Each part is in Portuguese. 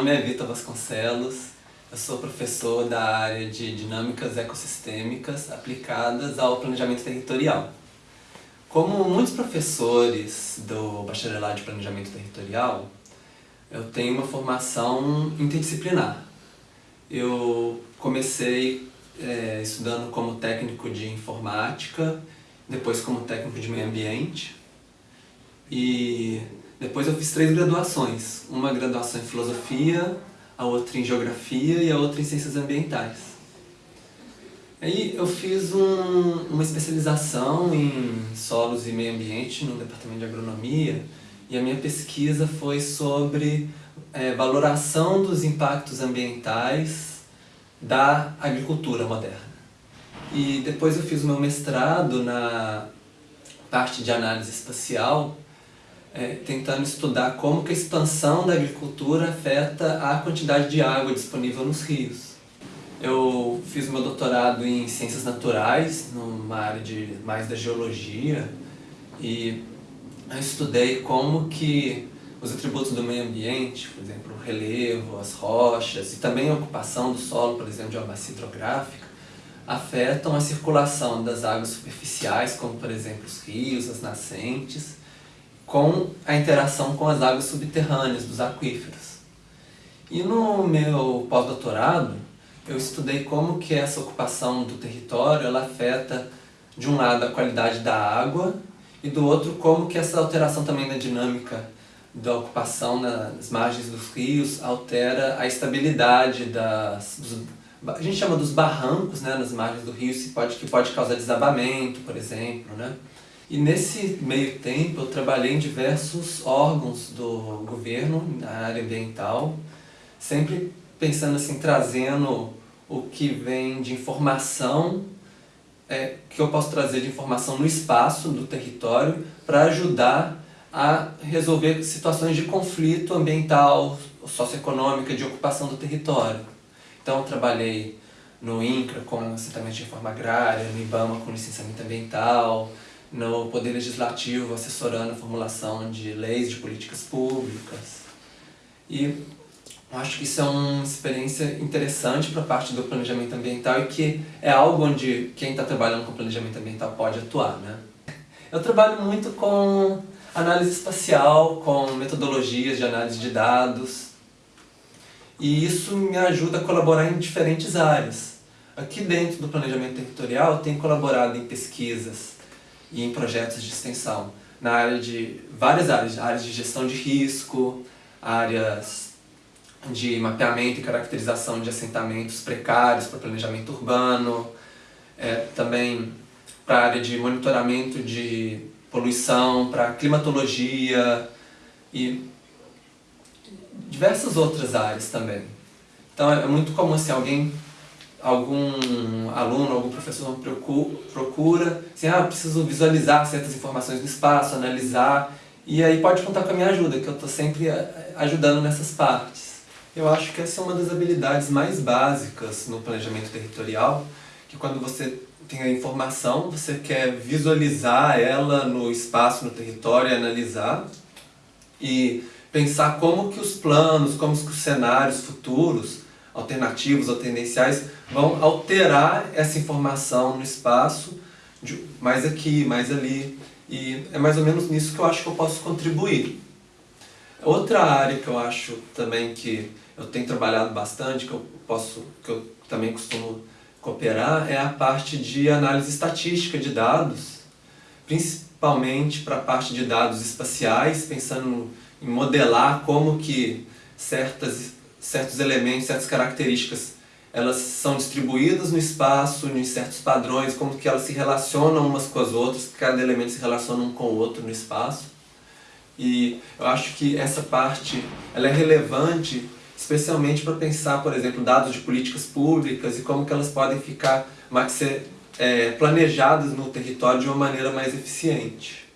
nome é Vitor Vasconcelos, eu sou professor da área de Dinâmicas Ecossistêmicas aplicadas ao planejamento territorial. Como muitos professores do Bacharelado de Planejamento Territorial, eu tenho uma formação interdisciplinar. Eu comecei é, estudando como técnico de informática, depois como técnico de meio ambiente, e depois eu fiz três graduações, uma graduação em filosofia, a outra em geografia e a outra em ciências ambientais. Aí eu fiz um, uma especialização em solos e meio ambiente no departamento de agronomia e a minha pesquisa foi sobre é, valoração dos impactos ambientais da agricultura moderna. E depois eu fiz o meu mestrado na parte de análise espacial é, tentando estudar como que a expansão da agricultura afeta a quantidade de água disponível nos rios. Eu fiz meu doutorado em Ciências Naturais, numa área de, mais da geologia, e eu estudei como que os atributos do meio ambiente, por exemplo, o relevo, as rochas, e também a ocupação do solo, por exemplo, de uma bacia hidrográfica, afetam a circulação das águas superficiais, como por exemplo os rios, as nascentes, com a interação com as águas subterrâneas dos aquíferos. E no meu pós-doutorado, eu estudei como que essa ocupação do território ela afeta, de um lado, a qualidade da água, e do outro, como que essa alteração também na dinâmica da ocupação nas margens dos rios altera a estabilidade das... Dos, a gente chama dos barrancos né, nas margens do rio, que pode, que pode causar desabamento, por exemplo. Né? E nesse meio tempo eu trabalhei em diversos órgãos do governo, na área ambiental, sempre pensando assim, trazendo o que vem de informação, é, que eu posso trazer de informação no espaço do território para ajudar a resolver situações de conflito ambiental, socioeconômica, de ocupação do território. Então trabalhei no INCRA com assentamento de reforma agrária, no IBAMA com licenciamento ambiental, no Poder Legislativo assessorando a formulação de leis de políticas públicas. E acho que isso é uma experiência interessante para a parte do planejamento ambiental e que é algo onde quem está trabalhando com planejamento ambiental pode atuar. Né? Eu trabalho muito com análise espacial, com metodologias de análise de dados, e isso me ajuda a colaborar em diferentes áreas. Aqui dentro do planejamento territorial, tenho colaborado em pesquisas e em projetos de extensão na área de várias áreas, áreas de gestão de risco, áreas de mapeamento e caracterização de assentamentos precários para planejamento urbano, é, também para a área de monitoramento de poluição, para climatologia e diversas outras áreas também. Então é muito comum assim, alguém algum aluno, algum professor procura, assim, ah, preciso visualizar certas informações do espaço, analisar, e aí pode contar com a minha ajuda, que eu estou sempre eh, ajudando nessas partes. Eu acho que essa é uma das habilidades mais básicas no planejamento territorial, que quando você tem a informação, você quer visualizar ela no espaço, no território, analisar, e pensar como que os planos, como que os cenários futuros alternativos ou tendenciais vão alterar essa informação no espaço, de, mais aqui, mais ali, e é mais ou menos nisso que eu acho que eu posso contribuir. Outra área que eu acho também que eu tenho trabalhado bastante, que eu, posso, que eu também costumo cooperar, é a parte de análise estatística de dados, principalmente para a parte de dados espaciais, pensando em modelar como que certas certos elementos, certas características, elas são distribuídas no espaço, em certos padrões, como que elas se relacionam umas com as outras, cada elemento se relaciona um com o outro no espaço. E eu acho que essa parte ela é relevante, especialmente para pensar, por exemplo, dados de políticas públicas e como que elas podem ficar, ser é, planejadas no território de uma maneira mais eficiente.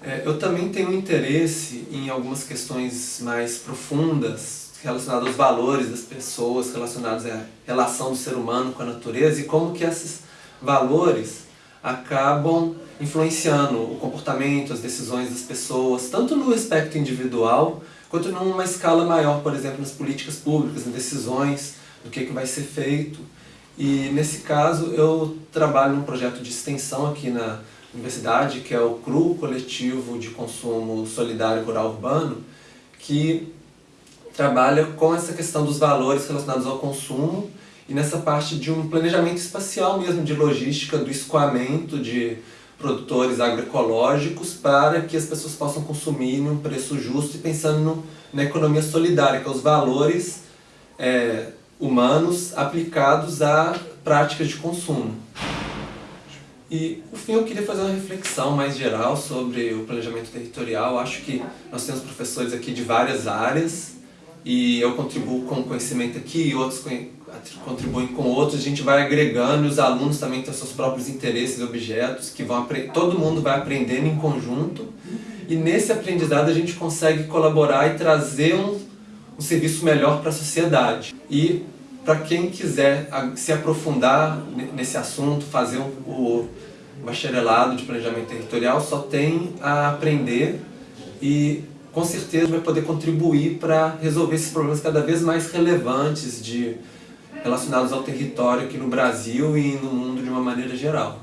É, eu também tenho interesse em algumas questões mais profundas relacionado aos valores das pessoas, relacionados à relação do ser humano com a natureza e como que esses valores acabam influenciando o comportamento, as decisões das pessoas, tanto no aspecto individual quanto numa escala maior, por exemplo, nas políticas públicas, nas decisões, do que, que vai ser feito. E nesse caso eu trabalho num projeto de extensão aqui na universidade, que é o CRU, Coletivo de Consumo Solidário Rural Urbano, que trabalha com essa questão dos valores relacionados ao consumo e nessa parte de um planejamento espacial mesmo, de logística, do escoamento de produtores agroecológicos para que as pessoas possam consumir num preço justo e pensando no, na economia solidária, que é os valores é, humanos aplicados a práticas de consumo. E, por fim, eu queria fazer uma reflexão mais geral sobre o planejamento territorial. Acho que nós temos professores aqui de várias áreas e eu contribuo com conhecimento aqui e outros contribuem com outros. A gente vai agregando os alunos também têm seus próprios interesses e objetos que vão todo mundo vai aprendendo em conjunto e nesse aprendizado a gente consegue colaborar e trazer um, um serviço melhor para a sociedade. E para quem quiser se aprofundar nesse assunto, fazer o bacharelado de planejamento territorial, só tem a aprender e com certeza vai poder contribuir para resolver esses problemas cada vez mais relevantes de, relacionados ao território aqui no Brasil e no mundo de uma maneira geral.